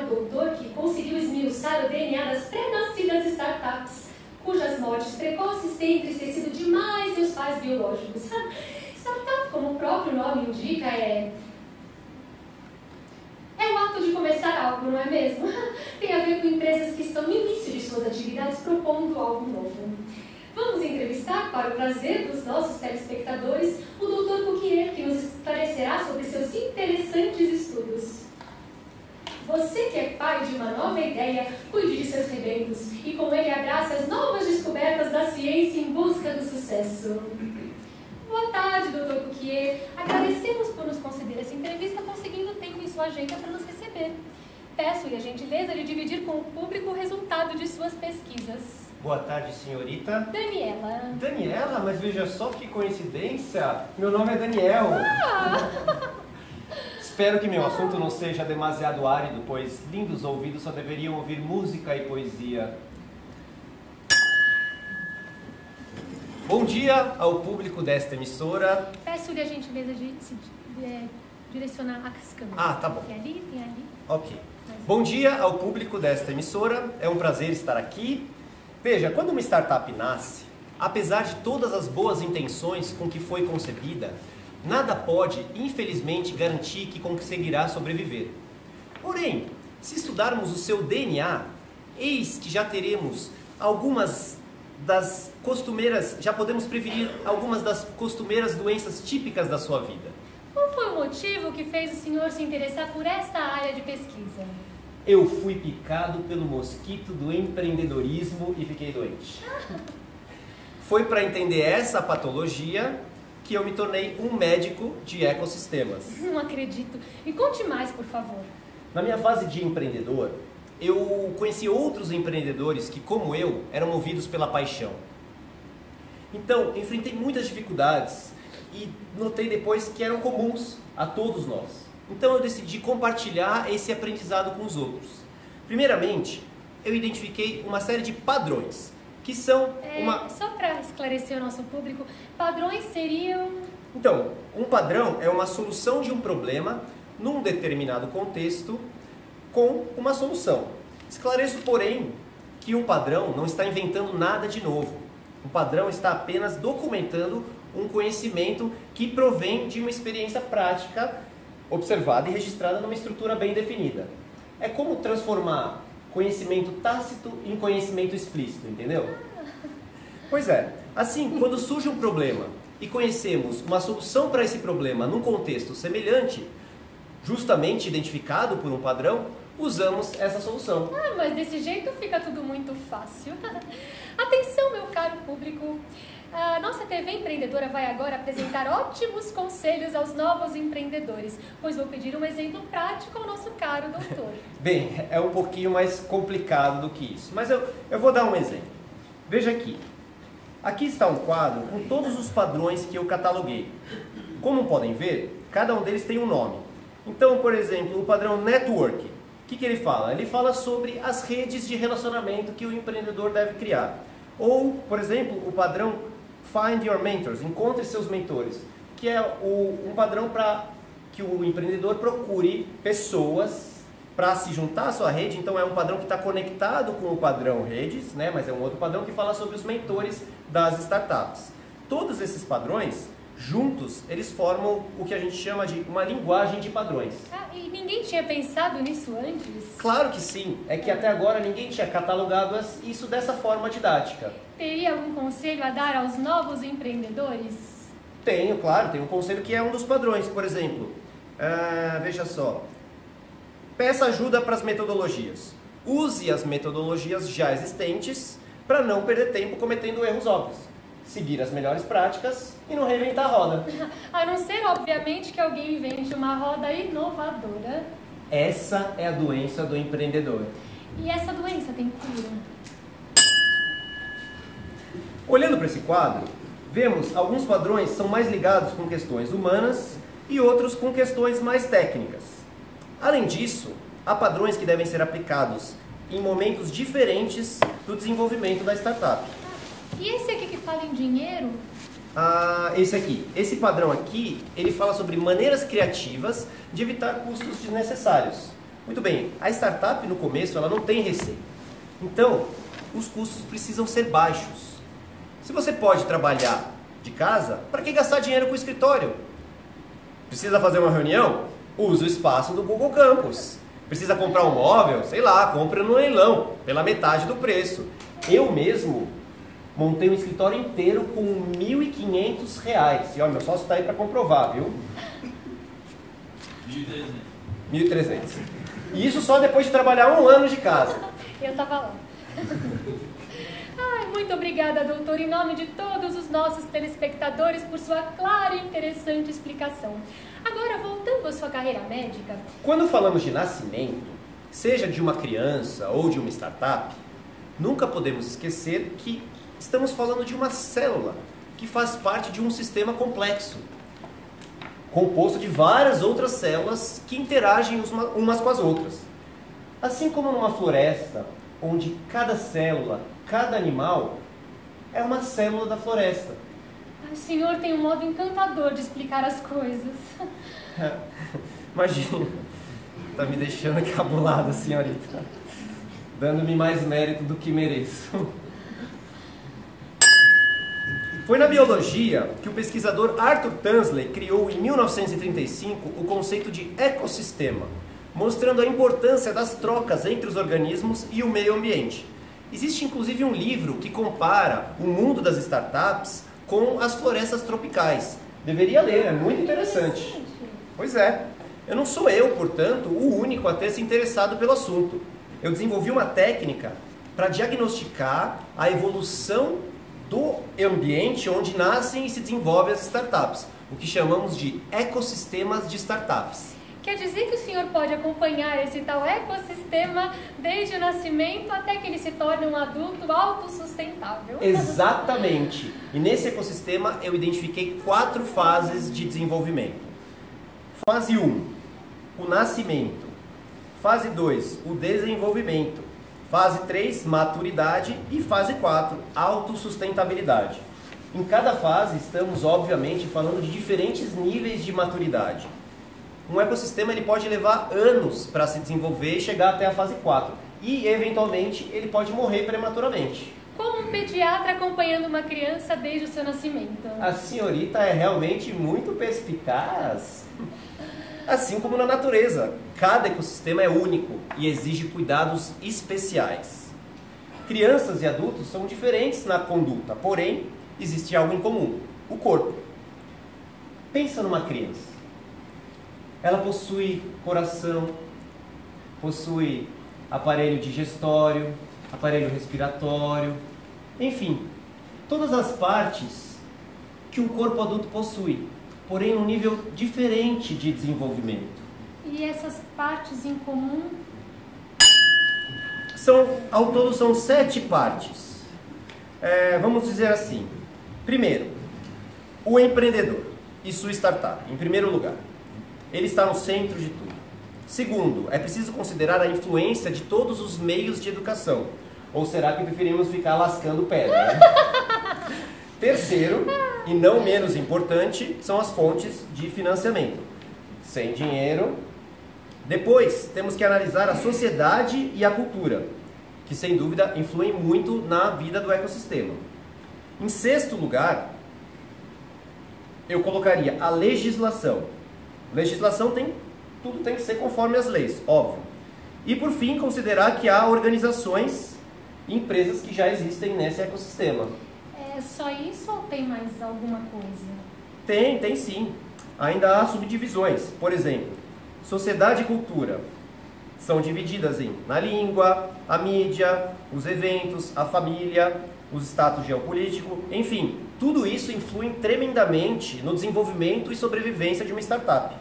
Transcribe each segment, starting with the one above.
o doutor que conseguiu esmiuçar o DNA das pré-nascidas startups, cujas mortes precoces têm entristecido demais seus pais biológicos. Startup, como o próprio nome indica, é é o ato de começar algo, não é mesmo? Tem a ver com empresas que estão no início de suas atividades propondo algo novo. Vamos entrevistar, para o prazer dos nossos telespectadores, o Dr. Coquier, que nos esclarecerá sobre seus interessantes estudos. Você que é pai de uma nova ideia, cuide de seus rebentos e com ele abrace as novas descobertas da ciência em busca do sucesso. Boa tarde, Dr. Coquier. Agradecemos por nos conceder essa entrevista, conseguindo tempo em sua agenda para nos receber. Peço-lhe a gentileza de dividir com o público o resultado de suas pesquisas. Boa tarde, senhorita. Daniela. Daniela, mas veja só que coincidência. Meu nome é Daniel. Ah! Espero que meu assunto não seja demasiado árido, pois lindos ouvidos só deveriam ouvir música e poesia. Bom dia ao público desta emissora. Peço-lhe a gentileza de, se- é, direcionar as câmeras. Ah, tá bom. Tem ali, tem ali. Ok. Bom dia ao público desta emissora. É um prazer estar aqui. Veja, quando uma startup nasce, apesar de todas as boas intenções com que foi concebida, nada pode, infelizmente, garantir que conseguirá sobreviver. Porém, se estudarmos o seu DNA, eis que já teremos algumas das costumeiras, já podemos prevenir algumas das costumeiras doenças típicas da sua vida. Qual foi o motivo que fez o senhor se interessar por esta área de pesquisa? Eu fui picado pelo mosquito do empreendedorismo e fiquei doente. Foi para entender essa patologia que eu me tornei um médico de ecossistemas. Não acredito. Me conte mais, por favor. Na minha fase de empreendedor, eu conheci outros empreendedores que, como eu, eram movidos pela paixão. Então, enfrentei muitas dificuldades e notei depois que eram comuns a todos nós. Então, eu decidi compartilhar esse aprendizado com os outros. Primeiramente, eu identifiquei uma série de padrões, que são É, uma Só para esclarecer o nosso público, padrões seriam. Então, um padrão é uma solução de um problema num determinado contexto com uma solução. Esclareço, porém, que um padrão não está inventando nada de novo. Um padrão está apenas documentando um conhecimento que provém de uma experiência prática observada e registrada numa estrutura bem definida. É como transformar conhecimento tácito em conhecimento explícito, entendeu? Pois é. Assim, quando surge um problema e conhecemos uma solução para esse problema num contexto semelhante, justamente identificado por um padrão, usamos essa solução. Ah, mas desse jeito fica tudo muito fácil. Atenção, meu caro público. A nossa TV Empreendedora vai agora apresentar ótimos conselhos aos novos empreendedores, pois vou pedir um exemplo prático ao nosso caro doutor. Bem, é um pouquinho mais complicado do que isso, mas eu, eu vou dar um exemplo. Veja aqui. Aqui está um quadro com todos os padrões que eu cataloguei. Como podem ver, cada um deles tem um nome. Então, por exemplo, o padrão network. O que, que ele fala? Ele fala sobre as redes de relacionamento que o empreendedor deve criar. Ou, por exemplo, o padrão Find Your Mentors, encontre seus mentores, que é o- um padrão para que o empreendedor procure pessoas para se juntar à sua rede. Então é um padrão que está conectado com o padrão redes, né? mas é um outro padrão que fala sobre os mentores das startups. Todos esses padrões, juntos, eles formam o que a gente chama de uma linguagem de padrões. Ah, e ninguém tinha pensado nisso antes? Claro que sim, é que até agora ninguém tinha catalogado isso dessa forma didática. Teria algum conselho a dar aos novos empreendedores? Tenho, claro, tem um conselho que é um dos padrões, por exemplo. ah, veja só. Peça ajuda para as metodologias. Use as metodologias já existentes para não perder tempo cometendo erros óbvios. Seguir as melhores práticas e não reinventar a roda. A não ser, obviamente, que alguém invente uma roda inovadora. Essa é a doença do empreendedor. E essa doença tem cura? Olhando para esse quadro, vemos alguns padrões são mais ligados com questões humanas e outros com questões mais técnicas. Além disso, há padrões que devem ser aplicados em momentos diferentes do desenvolvimento da startup. E esse aqui que fala em dinheiro? ah, esse aqui. Esse padrão aqui, ele fala sobre maneiras criativas de evitar custos desnecessários. Muito bem, a startup no começo ela não tem receita. Então, os custos precisam ser baixos. Se você pode trabalhar de casa, para que gastar dinheiro com o escritório? Precisa fazer uma reunião? Use o espaço do Google Campus. Precisa comprar um móvel? Sei lá, compre no leilão, pela metade do preço. Eu mesmo montei um escritório inteiro com R$ 1.500. E olha, meu sócio está aí para comprovar, viu? 1.300. 1.300. E isso só depois de trabalhar um ano de casa. Eu estava lá. Ai, muito obrigada, doutor, em nome de todos os nossos telespectadores, por sua clara e interessante explicação. Agora, voltando à sua carreira médica. Quando falamos de nascimento, seja de uma criança ou de uma startup, nunca podemos esquecer que estamos falando de uma célula que faz parte de um sistema complexo, composto de várias outras células que interagem umas com as outras. Assim como numa floresta, onde cada célula, cada animal é uma célula da floresta. O senhor tem um modo encantador de explicar as coisas. Imagina, tá me deixando encabulada, senhorita, dando-me mais mérito do que mereço. Foi na biologia que o pesquisador Arthur Tansley criou em 1935 o conceito de ecossistema, mostrando a importância das trocas entre os organismos e o meio ambiente. Existe inclusive um livro que compara o mundo das startups com as florestas tropicais. Deveria ler, é muito interessante. Pois é. Eu não sou eu, portanto, o único a ter se interessado pelo assunto. Eu desenvolvi uma técnica para diagnosticar a evolução do ambiente onde nascem e se desenvolvem as startups, o que chamamos de ecossistemas de startups. Quer dizer que o senhor pode acompanhar esse tal ecossistema desde o nascimento até que ele se torne um adulto autossustentável. Exatamente. E nesse ecossistema eu identifiquei quatro fases de desenvolvimento. Fase 1, um, o nascimento. Fase 2, o desenvolvimento. Fase 3, maturidade. E fase 4, autossustentabilidade. Em cada fase, estamos obviamente falando de diferentes níveis de maturidade. Um ecossistema ele pode levar anos para se desenvolver e chegar até a fase 4. E, eventualmente, ele pode morrer prematuramente. Como um pediatra acompanhando uma criança desde o seu nascimento. A senhorita é realmente muito perspicaz. Assim como na natureza, cada ecossistema é único e exige cuidados especiais. Crianças e adultos são diferentes na conduta, porém, existe algo em comum: o corpo. Pensa numa criança. Ela possui coração, possui aparelho digestório, aparelho respiratório, enfim, todas as partes que um corpo adulto possui porém num nível diferente de desenvolvimento. E essas partes em comum? São, ao todo são sete partes. É, vamos dizer assim. Primeiro, o empreendedor e sua startup, em primeiro lugar. Ele está no centro de tudo. Segundo, é preciso considerar a influência de todos os meios de educação. Ou será que preferimos ficar lascando pedra? Né? Terceiro, e não menos importante, são as fontes de financiamento. Sem dinheiro. Depois, temos que analisar a sociedade e a cultura, que sem dúvida influem muito na vida do ecossistema. Em sexto lugar, eu colocaria a legislação. Legislação tem tudo tem que ser conforme as leis, óbvio. E por fim, considerar que há organizações e empresas que já existem nesse ecossistema. É só isso ou tem mais alguma coisa? Tem, tem sim. Ainda há subdivisões. Por exemplo, sociedade e cultura são divididas em na língua, a mídia, os eventos, a família, os status geopolítico, enfim, tudo isso influi tremendamente no desenvolvimento e sobrevivência de uma startup.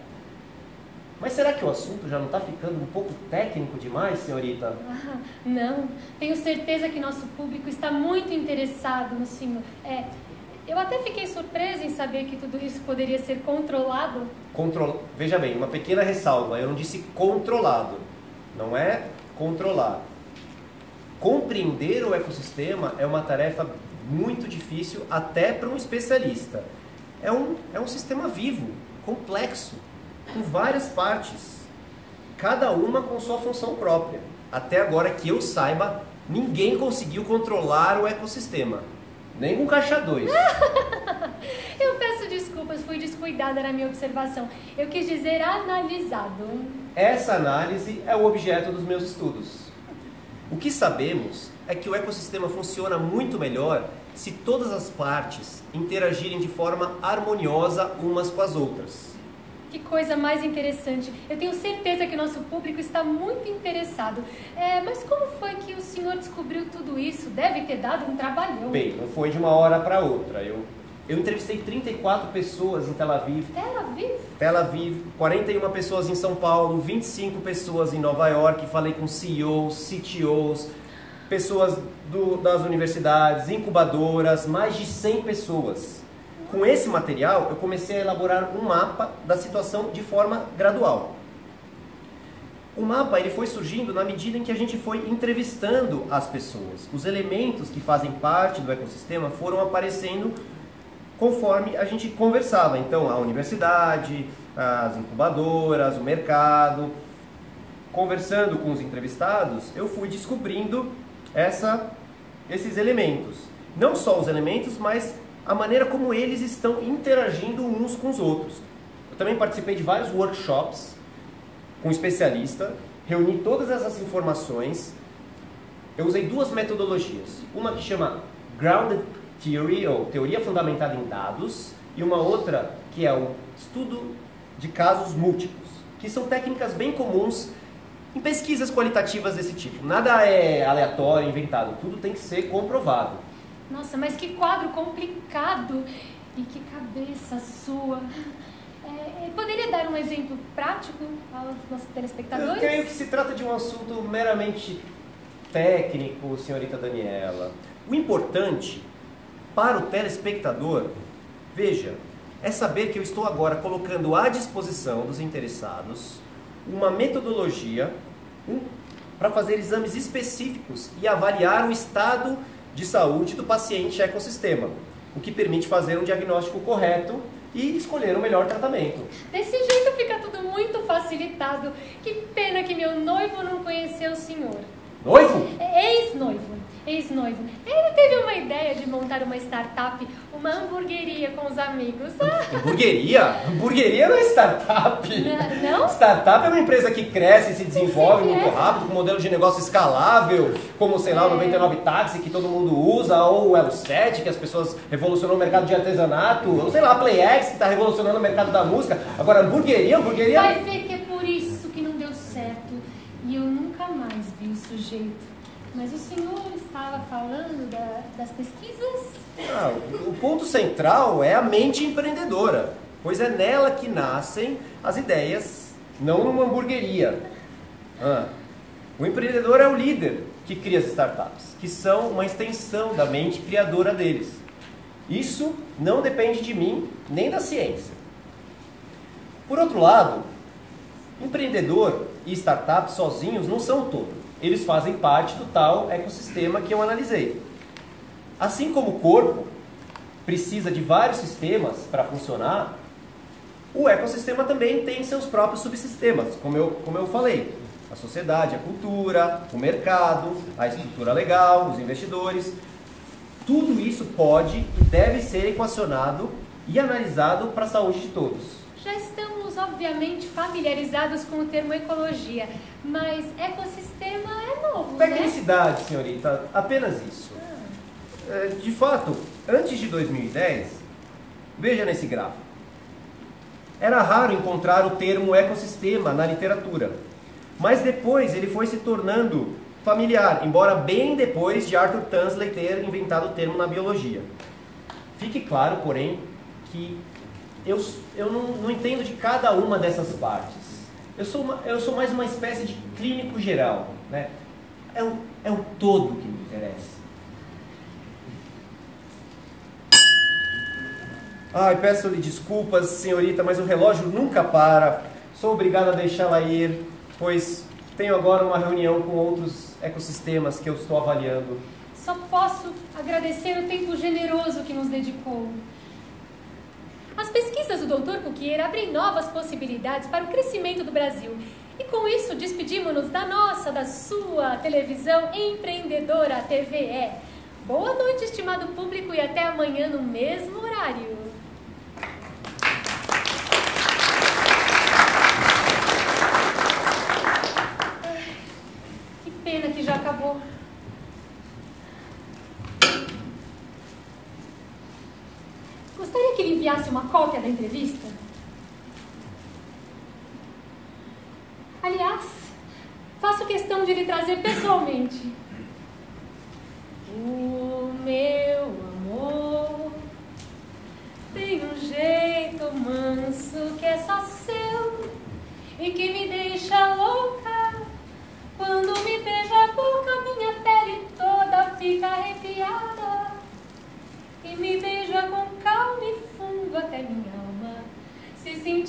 Mas será que o assunto já não está ficando um pouco técnico demais, senhorita? Ah, não, tenho certeza que nosso público está muito interessado no senhor. É, eu até fiquei surpresa em saber que tudo isso poderia ser controlado. Control... Veja bem, uma pequena ressalva, eu não disse controlado, não é controlar. Compreender o ecossistema é uma tarefa muito difícil até para um especialista. É um, é um sistema vivo, complexo, com várias partes, cada uma com sua função própria. Até agora que eu saiba, ninguém conseguiu controlar o ecossistema. Nem com caixa 2. eu peço desculpas, fui descuidada na minha observação. Eu quis dizer analisado. Essa análise é o objeto dos meus estudos. O que sabemos é que o ecossistema funciona muito melhor se todas as partes interagirem de forma harmoniosa umas com as outras. Que coisa mais interessante. Eu tenho certeza que o nosso público está muito interessado. É, mas como foi que o senhor descobriu tudo isso? Deve ter dado um trabalhão. Bem, não foi de uma hora para outra. Eu, eu entrevistei 34 pessoas em Tel Aviv. Tel Aviv? Tel Aviv, 41 pessoas em São Paulo, 25 pessoas em Nova York. Falei com CEOs, CTOs, pessoas do, das universidades, incubadoras, mais de 100 pessoas. Com esse material, eu comecei a elaborar um mapa da situação de forma gradual. O mapa ele foi surgindo na medida em que a gente foi entrevistando as pessoas. Os elementos que fazem parte do ecossistema foram aparecendo conforme a gente conversava. Então, a universidade, as incubadoras, o mercado. Conversando com os entrevistados, eu fui descobrindo essa, esses elementos. Não só os elementos, mas a maneira como eles estão interagindo uns com os outros. Eu também participei de vários workshops com um especialista, reuni todas essas informações. Eu usei duas metodologias. Uma que chama Grounded Theory, ou Teoria Fundamentada em Dados, e uma outra que é o Estudo de Casos Múltiplos, que são técnicas bem comuns em pesquisas qualitativas desse tipo. Nada é aleatório, inventado, tudo tem que ser comprovado. Nossa, mas que quadro complicado e que cabeça sua. É, poderia dar um exemplo prático aos nossos telespectadores? Eu creio que se trata de um assunto meramente técnico, senhorita Daniela. O importante para o telespectador, veja, é saber que eu estou agora colocando à disposição dos interessados uma metodologia um, para fazer exames específicos e avaliar o estado de saúde do paciente ecossistema, o que permite fazer um diagnóstico correto e escolher o melhor tratamento. Desse jeito fica tudo muito facilitado. Que pena que meu noivo não conheceu o senhor. Noivo? Ex-noivo. Ex-noivo. Ele teve uma ideia de montar uma startup, uma hamburgueria com os amigos. Hamburgueria? Hamburgueria não é startup. Não? não? Startup é uma empresa que cresce e se desenvolve muito é. rápido, com modelo de negócio escalável, como, sei lá, o 99 é. Táxi, que todo mundo usa, ou o Elo 7, que as pessoas revolucionou o mercado de artesanato, ou sei lá, a PlayX, que está revolucionando o mercado da música. Agora, hamburgueria, hamburgueria... Vai ver que é por isso que não deu certo. E eu nunca mais vi o sujeito. Mas o senhor estava falando da, das pesquisas? Ah, o ponto central é a mente empreendedora, pois é nela que nascem as ideias, não numa hamburgueria. Ah, o empreendedor é o líder que cria as startups, que são uma extensão da mente criadora deles. Isso não depende de mim nem da ciência. Por outro lado, empreendedor e startup sozinhos não são todos eles fazem parte do tal ecossistema que eu analisei. Assim como o corpo precisa de vários sistemas para funcionar, o ecossistema também tem seus próprios subsistemas, como eu, como eu falei. A sociedade, a cultura, o mercado, a estrutura legal, os investidores. Tudo isso pode e deve ser equacionado e analisado para a saúde de todos. Já estamos, obviamente, familiarizados com o termo ecologia, mas ecossistema é novo, né? Tecnicidade, né? senhorita, apenas isso. Ah. De fato, antes de 2010, veja nesse gráfico, era raro encontrar o termo ecossistema na literatura, mas depois ele foi se tornando familiar, embora bem depois de Arthur Tansley ter inventado o termo na biologia. Fique claro, porém, que eu, eu não, não entendo de cada uma dessas partes. Eu sou, uma, eu sou mais uma espécie de clínico geral. Né? É, o, é o todo que me interessa. Ai, peço-lhe desculpas, senhorita, mas o relógio nunca para. Sou obrigado a deixá-la ir, pois tenho agora uma reunião com outros ecossistemas que eu estou avaliando. só posso agradecer o tempo generoso que nos dedicou. As pesquisas do Dr. Cuquier abrem novas possibilidades para o crescimento do Brasil. E com isso, despedimos-nos da nossa, da sua televisão empreendedora TVE. Boa noite, estimado público, e até amanhã no mesmo horário. Que pena que já acabou. Gostaria que ele enviasse uma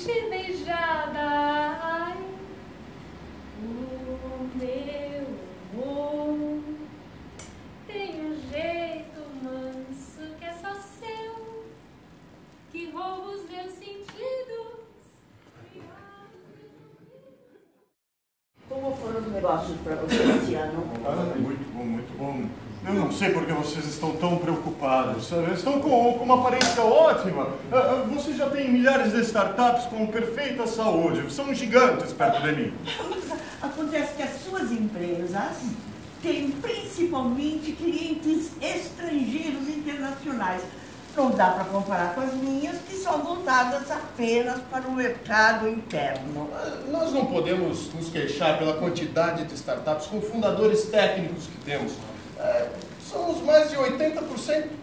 se Estão com, com uma aparência ótima. Ah, ah, Vocês já têm milhares de startups com perfeita saúde. São gigantes perto de mim. Acontece que as suas empresas têm principalmente clientes estrangeiros internacionais. Não dá para comparar com as minhas, que são voltadas apenas para o mercado interno. Nós não podemos nos queixar pela quantidade de startups com fundadores técnicos que temos. É, somos mais de 80%.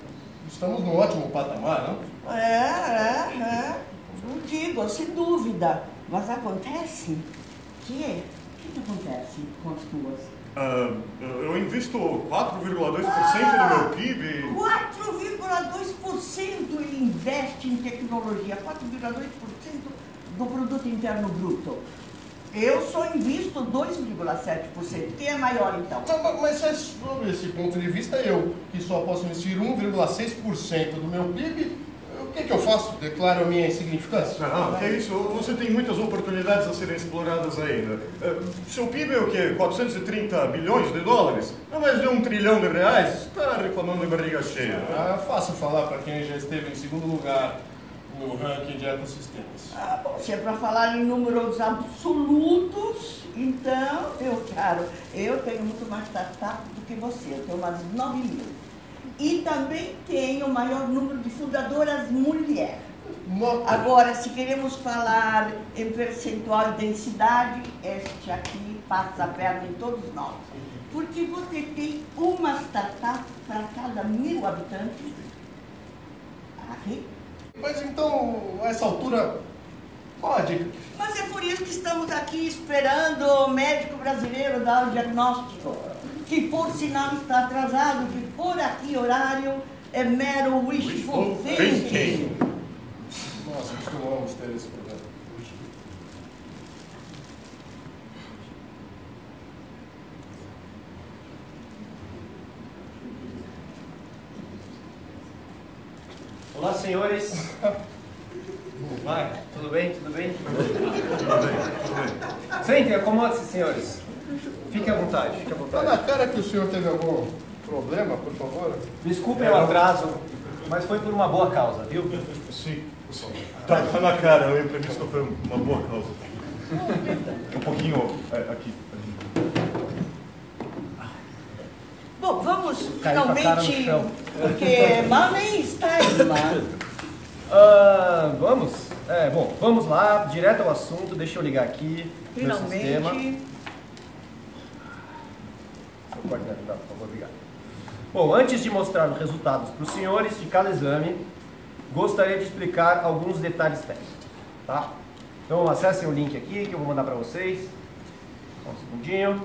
Estamos num ótimo patamar, não? É, é, é. Não digo, sem dúvida. Mas acontece que. O que, acontece com as tuas? Ah, eu invisto 4,2% do meu PIB. 4,2% ele investe em tecnologia, 4,2% do produto interno bruto. Eu só invisto 2,7%. Quem é maior então? Mas, mas é sob esse ponto de vista, eu, que só posso investir 1,6% do meu PIB, o que, que eu faço? Declaro a minha insignificância? Não, que é isso? Você tem muitas oportunidades a serem exploradas ainda. Eh, Seu PIB é o quê? 430 bilhões de dólares? É mais de um trilhão de reais? Está reclamando de barriga cheia. Ah, é fácil falar para quem já esteve em segundo lugar no ranking de ecossistemas. Ah, bom, se é para falar em números absolutos, então, meu caro, eu tenho muito mais startup do que você. Eu tenho umas 9 mil. E também tenho o maior número de fundadoras mulheres. Agora, se queremos falar em percentual e densidade, este aqui passa a perna em todos nós. Porque você tem uma startup para cada mil habitantes. Mas então, a essa altura, qual a dica? Mas é por isso que estamos aqui esperando o médico brasileiro dar o diagnóstico. Que por sinal está atrasado, que por aqui horário é mero wishful thinking. Nossa, costumamos ter esse problema. Olá, senhores. Vai, tudo bem? Tudo bem? Sentem, acomode-se, senhores. Fiquem à vontade, fiquem à Tá na vontade. cara que o senhor teve algum problema, por favor? Desculpem o atraso, mas foi por uma boa causa, viu? Sim, tá, tá na cara, o imprevisto foi uma boa causa. Um pouquinho é, aqui. Bom, vamos finalmente, porque mal nem está aí, mas... Ah, vamos? É, bom, vamos lá, direto ao assunto. Deixa eu ligar aqui meu sistema. Finalmente, Seu coordenador, dá, por favor, obrigado. Bom, antes de mostrar os resultados para os senhores de cada exame, gostaria de explicar alguns detalhes técnicos, tá? Então acessem o link aqui que eu vou mandar para vocês. Só um segundinho.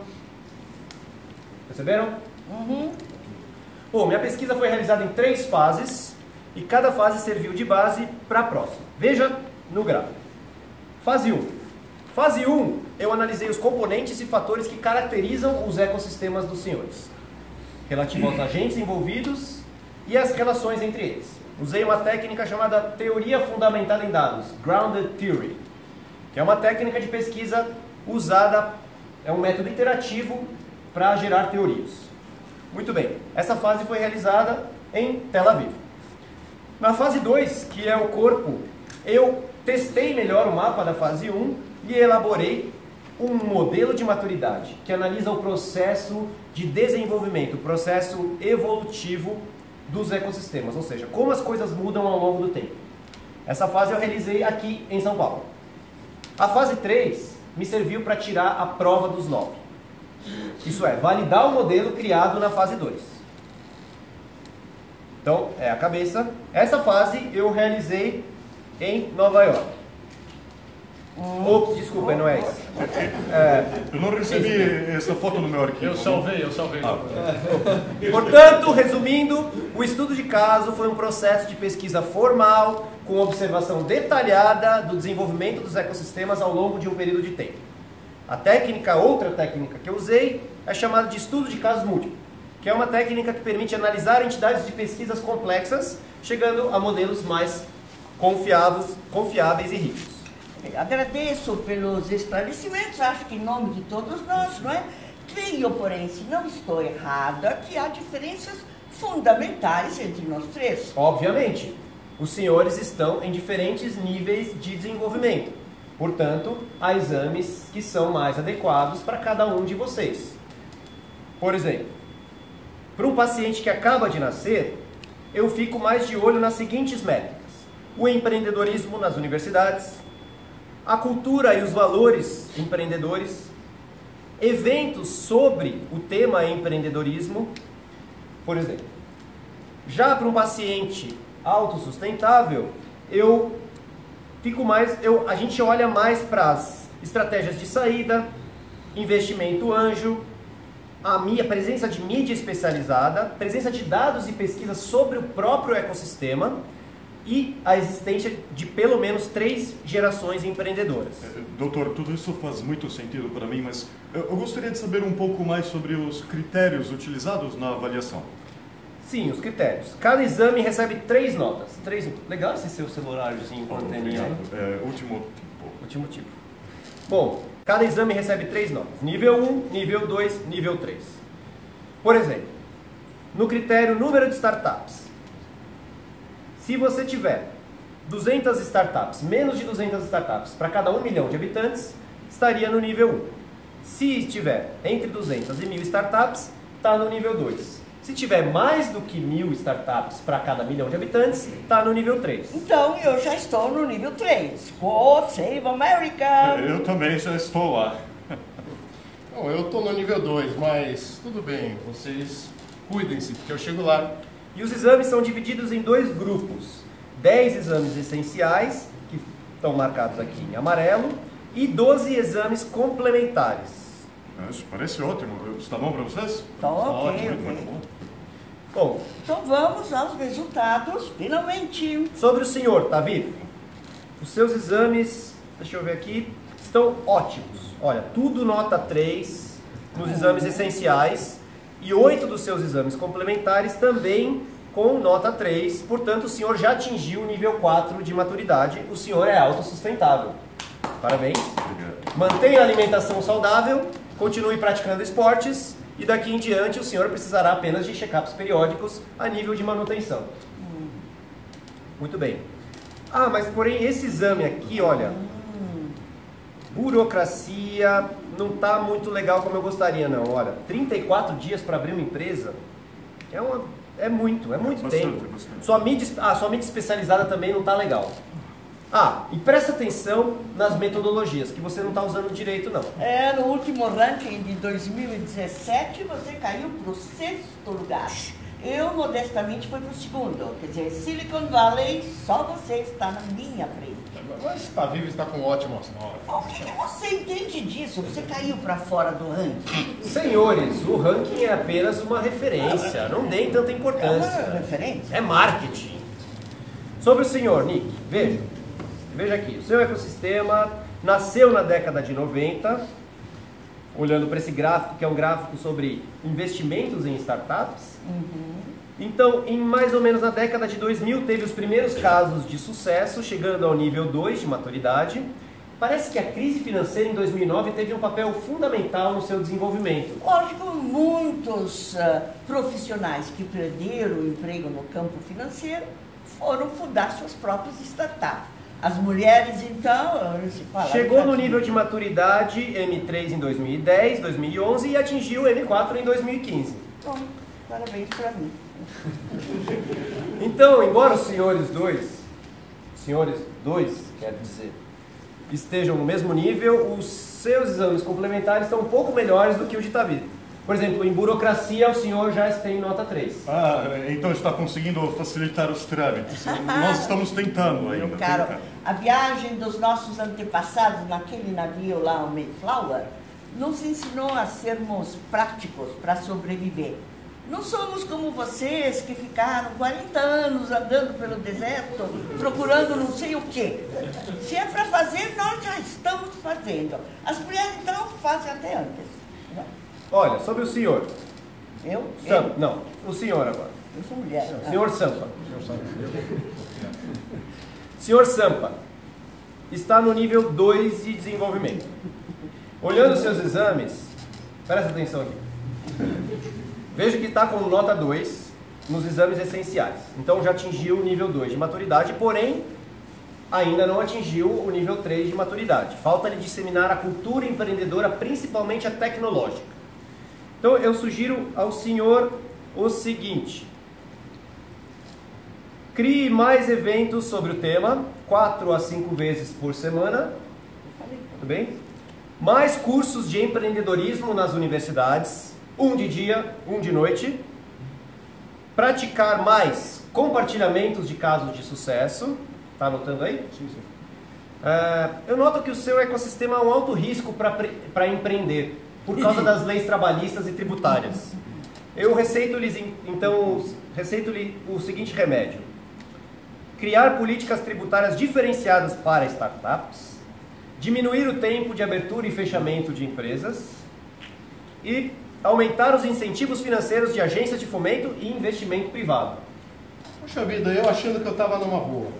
Perceberam? Uhum. Bom, minha pesquisa foi realizada em três fases e cada fase serviu de base para a próxima. Veja no gráfico. Fase 1. Fase 1, eu analisei os componentes e fatores que caracterizam os ecossistemas dos senhores. relativo aos agentes envolvidos e as relações entre eles. Usei uma técnica chamada teoria fundamentada em dados, Grounded Theory, que é uma técnica de pesquisa usada, é um método iterativo para gerar teorias. Muito bem, essa fase foi realizada em Tel Aviv. Na fase 2, que é o corpo, eu testei melhor o mapa da fase 1 um, e elaborei um modelo de maturidade que analisa o processo de desenvolvimento, o processo evolutivo dos ecossistemas, ou seja, como as coisas mudam ao longo do tempo. Essa fase eu realizei aqui em São Paulo. A fase 3 me serviu para tirar a prova dos 9. Isso é, validar o modelo criado na fase 2. Então, é a cabeça. Essa fase eu realizei em Nova York. Ops, desculpa, não é isso. É, eu não recebi essa foto no meu arquivo. Eu salvei, eu salvei. Ah. Portanto, resumindo, o estudo de caso foi um processo de pesquisa formal, com observação detalhada do desenvolvimento dos ecossistemas ao longo de um período de tempo. A técnica, outra técnica que eu usei, é chamada de estudo de casos múltiplos, que é uma técnica que permite analisar entidades de pesquisas complexas, chegando a modelos mais confiáveis, confiáveis e ricos. Agradeço pelos esclarecimentos, acho que em nome de todos nós, não é? Creio, porém, se não estou errada, que há diferenças fundamentais entre nós três. Obviamente, os senhores estão em diferentes níveis de desenvolvimento. Portanto, há exames que são mais adequados para cada um de vocês. Por exemplo, para um paciente que acaba de nascer, eu fico mais de olho nas seguintes métricas: o empreendedorismo nas universidades, a cultura e os valores empreendedores, eventos sobre o tema empreendedorismo, por exemplo. Já para um paciente autossustentável, eu fico mais, eu, a gente olha mais para as estratégias de saída, investimento anjo, a minha presença de mídia especializada, presença de dados e pesquisas sobre o próprio ecossistema e a existência de pelo menos três gerações empreendedoras. É, doutor, tudo isso faz muito sentido para mim, mas eu gostaria de saber um pouco mais sobre os critérios utilizados na avaliação. Sim, os critérios. Cada exame recebe três notas. Três... Legal esse seu celuláriozinho com anteninha. É, último tipo. Último tipo. Bom, cada exame recebe três notas. Nível 1, nível 2, nível 3. Por exemplo, no critério número de startups, se você tiver 200 startups, menos de 200 startups para cada 1 milhão de habitantes, estaria no nível 1. Se estiver entre 200 e 1000 startups, está no nível 2. Se tiver mais do que mil startups para cada milhão de habitantes, está no nível 3. Então eu já estou no nível 3. God Save America! Eu também já estou lá. Bom, eu estou no nível 2, mas tudo bem, vocês cuidem-se, porque eu chego lá. E os exames são divididos em dois grupos: 10 exames essenciais, que estão marcados aqui em amarelo, e 12 exames complementares. Isso parece ótimo. Está bom para vocês? Está ok. Ótimo, muito bom. Bom, então vamos aos resultados, finalmente. Sobre o senhor, tá vivo? Os seus exames, deixa eu ver aqui, estão ótimos. Olha, tudo nota 3 nos exames essenciais e oito dos seus exames complementares também com nota 3. Portanto, o senhor já atingiu o nível 4 de maturidade. O senhor é autossustentável. Parabéns. Mantenha a alimentação saudável, continue praticando esportes e daqui em diante o senhor precisará apenas de check-ups periódicos a nível de manutenção. Muito bem. Ah, mas porém esse exame aqui, olha, burocracia, não está muito legal como eu gostaria, não. Olha, 34 dias para abrir uma empresa é, uma, é muito, é muito bastante, tempo. Bastante. Sua, mídia, ah, sua mídia especializada também não está legal. Ah, e presta atenção nas metodologias, que você não está usando direito, não. É, no último ranking de 2017, você caiu para o sexto lugar. Eu, modestamente, fui para o segundo. Quer dizer, Silicon Valley, só você está na minha frente. Mas está vivo está com ótimas notas. O que, você entende disso? Você caiu para fora do ranking. Senhores, o ranking é apenas uma referência. Não deem tanta importância. É uma referência? É marketing. Sobre o senhor, Nick, veja. Veja aqui. O seu ecossistema nasceu na década de 90 olhando para esse gráfico, que é um gráfico sobre investimentos em startups. Então, em mais ou menos na década de 2000, teve os primeiros casos de sucesso, chegando ao nível 2 de maturidade. Parece que a crise financeira em 2009 teve um papel fundamental no seu desenvolvimento. Lógico, muitos ah, profissionais que perderam o emprego no campo financeiro foram fundar suas próprias startups. As mulheres, então, se fala. Chegou no nível de maturidade M3 em 2010, 2011 e atingiu o M4 em 2015. Bom, parabéns para mim. Então, embora os senhores dois, senhores dois, quero dizer, estejam no mesmo nível, os seus exames complementares estão um pouco melhores do que o de Tavi. Por exemplo, em burocracia o senhor já tem nota 3. Ah, então está conseguindo facilitar os trâmites. Nós estamos tentando ainda. A viagem dos nossos antepassados naquele navio lá, o Mayflower, nos ensinou a sermos práticos para sobreviver. Não somos como vocês que ficaram 40 anos andando pelo deserto, procurando não sei o quê. Se é para fazer, nós já estamos fazendo. As mulheres, então, fazem até antes. Olha, sobre o senhor. Eu? Sam, Eu, não, o senhor agora. eu sou mulher. O senhor Sampa. Senhor Sampa está no nível 2 de desenvolvimento. Olhando seus exames, presta atenção aqui. Veja que está com nota 2 nos exames essenciais. Então já atingiu o nível 2 de maturidade, porém ainda não atingiu o nível 3 de maturidade. Falta-lhe disseminar a cultura empreendedora, principalmente a tecnológica. Então eu sugiro ao senhor o seguinte: crie mais eventos sobre o tema, 4 a 5 vezes por semana. Tudo bem? Mais cursos de empreendedorismo nas universidades, um de dia, um de noite. Praticar mais compartilhamentos de casos de sucesso. Tá anotando aí? Sim, sim. eu noto que o seu ecossistema é um alto risco para empreender, por causa das leis trabalhistas e tributárias. Eu receito-lhes, então, receito-lhe o seguinte remédio. Criar políticas tributárias diferenciadas para startups, diminuir o tempo de abertura e fechamento de empresas e aumentar os incentivos financeiros de agências de fomento e investimento privado. Puxa vida, eu achando que eu estava numa boa.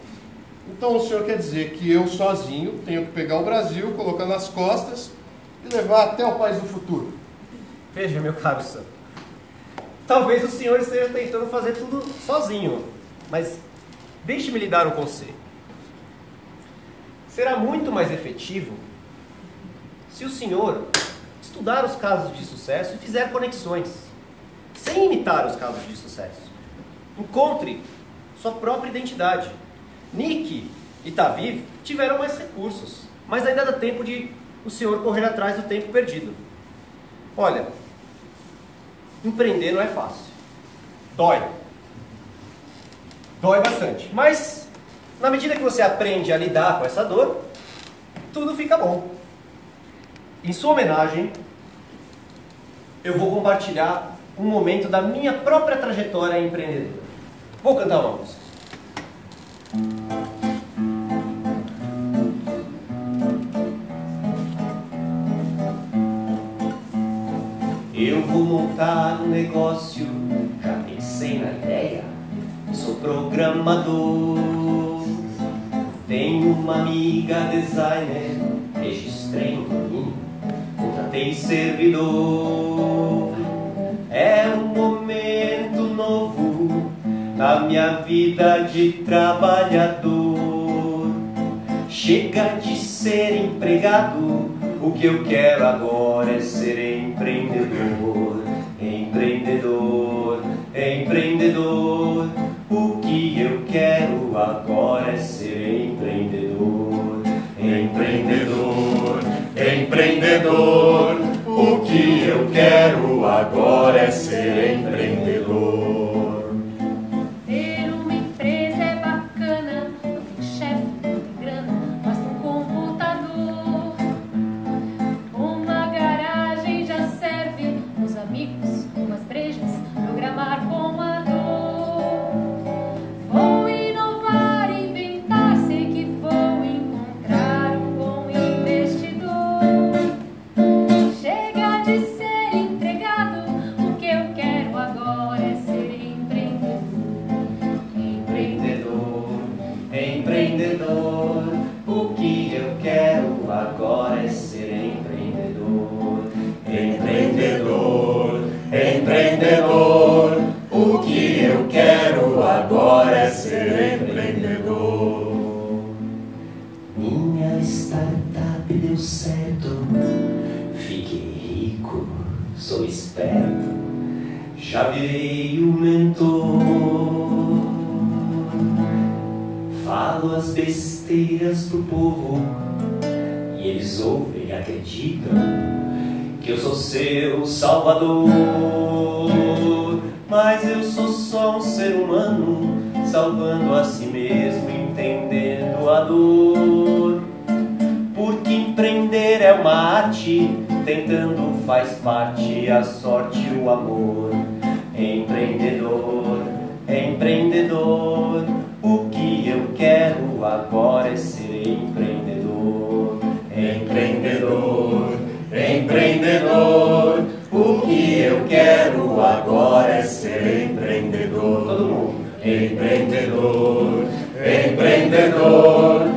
Então o senhor quer dizer que eu sozinho tenho que pegar o Brasil, colocar nas costas e levar até o país do futuro? Veja, meu caro Sam, talvez o senhor esteja tentando fazer tudo sozinho, mas deixe-me lhe dar um conselho. Será muito mais efetivo se o senhor estudar os casos de sucesso e fizer conexões, sem imitar os casos de sucesso. Encontre sua própria identidade. Nick e Taviv tiveram mais recursos, mas ainda dá tempo de o senhor correr atrás do tempo perdido. Olha, empreender não é fácil. Dói. Dói bastante. Mas, na medida que você aprende a lidar com essa dor, tudo fica bom. Em sua homenagem, eu vou compartilhar um momento da minha própria trajetória empreendedora. Vou cantar uma música. Montar um negócio, já pensei na ideia. Sou programador. Tenho uma amiga designer, registrei um domínio, contratei servidor. É um momento novo na minha vida de trabalhador. Chega de ser empregado, o que eu quero agora é ser. Empreendedor, agora é ser empreendedor. Empreendedor, empreendedor. O que eu quero agora é ser empreendedor. Deu certo. Fiquei rico, sou esperto, já virei o mentor. Falo as besteiras pro povo e eles ouvem e acreditam que eu sou seu salvador. Mas eu sou só um ser humano, salvando a si mesmo, entendendo a dor. Empreender é uma arte, tentando faz parte a sorte e o amor. Empreendedor, empreendedor, o que eu quero agora é ser empreendedor. Empreendedor, empreendedor, o que eu quero agora é ser empreendedor. Todo mundo. Empreendedor, empreendedor,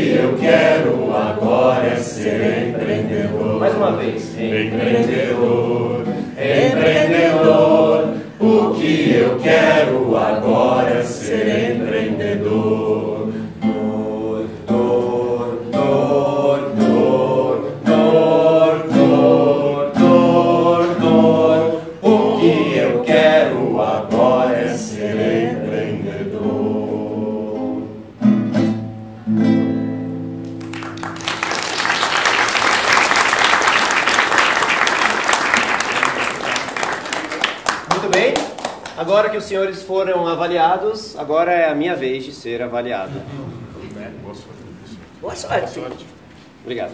que eu quero agora é ser empreendedor. Mais uma vez. Empreendedor, empreendedor, o que eu quero avaliados, agora é a minha vez de ser avaliado. Boa sorte, professor. Boa sorte. Boa sorte. Obrigado.